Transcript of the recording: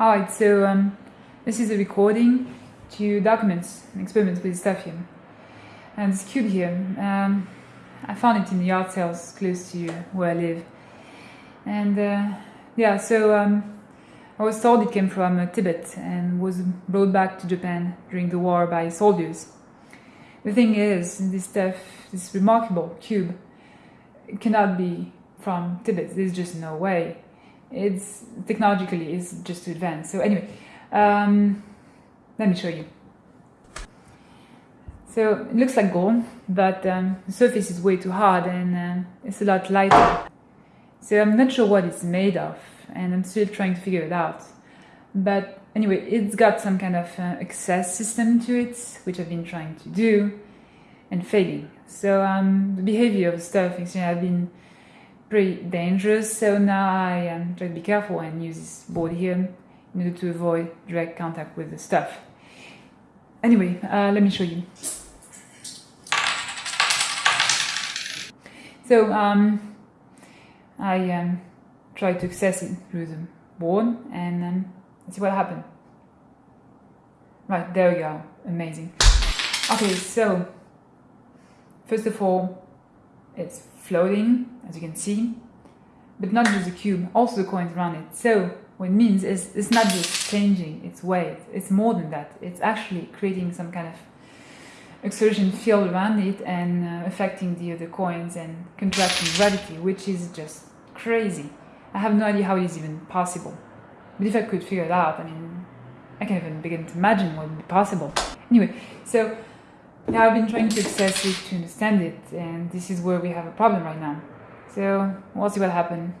Alright, so um, this is a recording to document an experiment with stuff. And this cube here, um, I found it in the art sales close to where I live. And uh, yeah, so um, I was told it came from uh, Tibet and was brought back to Japan during the war by soldiers. The thing is, this stuff, this remarkable cube, cannot be from Tibet. There's just no way it's technologically is just too advanced. So anyway, um, let me show you. So it looks like gold, but um, the surface is way too hard and uh, it's a lot lighter. So I'm not sure what it's made of and I'm still trying to figure it out. But anyway, it's got some kind of uh, access system to it, which I've been trying to do and failing. So um, the behavior of the stuff, I've been pretty dangerous. So now I um, try to be careful and use this board here in order to avoid direct contact with the stuff. Anyway, uh, let me show you. So um, I um, try to access it through the board and um, see what happened. Right, there we go. Amazing. Okay, so first of all, it's floating, as you can see, but not just the cube, also the coins around it. So what it means is it's not just changing its weight, it's more than that. It's actually creating some kind of exertion field around it and uh, affecting the other coins and contracting gravity, which is just crazy. I have no idea how it is even possible. But if I could figure it out, I mean, I can't even begin to imagine what would be possible. Anyway, so now I've been trying to access it to understand it, and this is where we have a problem right now. So we'll see what happens.